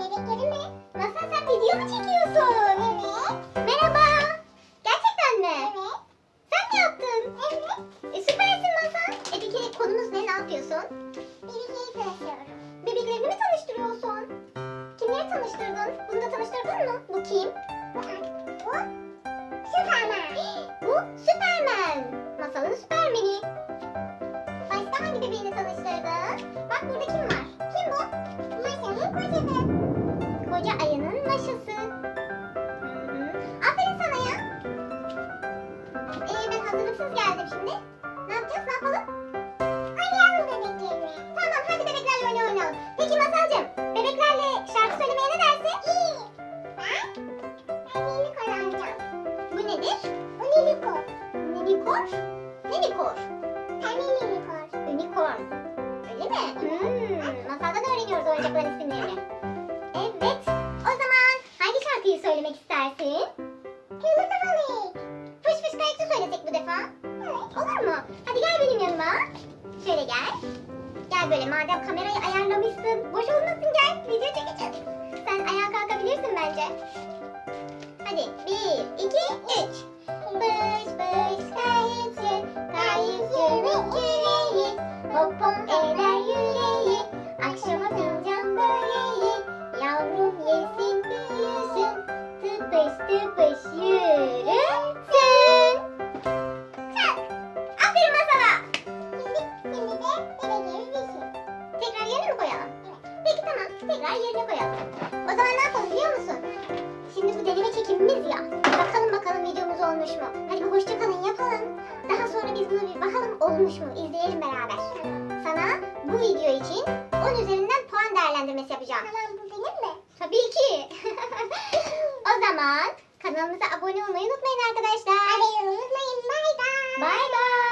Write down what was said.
bebekleri mi? Nasıl video mu çekiyorsun? Evet. Merhaba. Gerçekten mi? Evet. Sen mi yaptın? Evet. E, süpersin Masal. E peki konumuz ne? Ne yapıyorsun? Bebekleri tanışıyorum. Bebeklerini mi tanıştırıyorsun? Kimleri tanıştırdın? Bunu da tanıştırdın mı? Bu kim? Bu, bu Superman. bu Superman. Masalın Superman'i. Başka hangi bebeğini tanıştırdın? Bak burada kim var? Kim bu? Masalın kocası. Koca ayının maşası. Hı hı. Aferin sana ya. Ee, ben hazırlıksız geldim şimdi. Ne yapacağız? Ne yapalım? Oynayalım bebeklerine. Tamam hadi bebeklerle oyna oynayalım. Peki Masalcığım bebeklerle şarkı söylemeye ne dersin? İyi. Ben, ben unicorn alacağım. Bu nedir? Bu unicorn. Unicorn? Unicorn? Pembe unicorn. Unicorn. Öyle mi? Hmm, masaldan öğreniyoruz oyuncakların isimlerini. Evet. İstersin? Kırmızı balık. Fış fış kayıkçı söylesek bu defa. Evet. Olur mu? Hadi gel benim yanıma. Şöyle gel. Gel böyle madem kamerayı ayarlamışsın. Boş olmasın gel. Video çekeceğiz. Sen ayağa kalkabilirsin bence. Hadi bir, iki, üç. Fış fış kayıkçı, kayıkçının Tekrar yerine koyalım. O zaman ne yapalım biliyor musun? Şimdi bu deneme çekimimiz ya. Bakalım bakalım videomuz olmuş mu? Hadi bir hoşça kalın yapalım. Daha sonra biz bunu bir bakalım olmuş mu? İzleyelim beraber. Sana bu video için 10 üzerinden puan değerlendirmesi yapacağım. Tamam bu benim mi? Tabii ki. o zaman kanalımıza abone olmayı unutmayın arkadaşlar. Hadi unutmayın. Bye bye. Bay bay.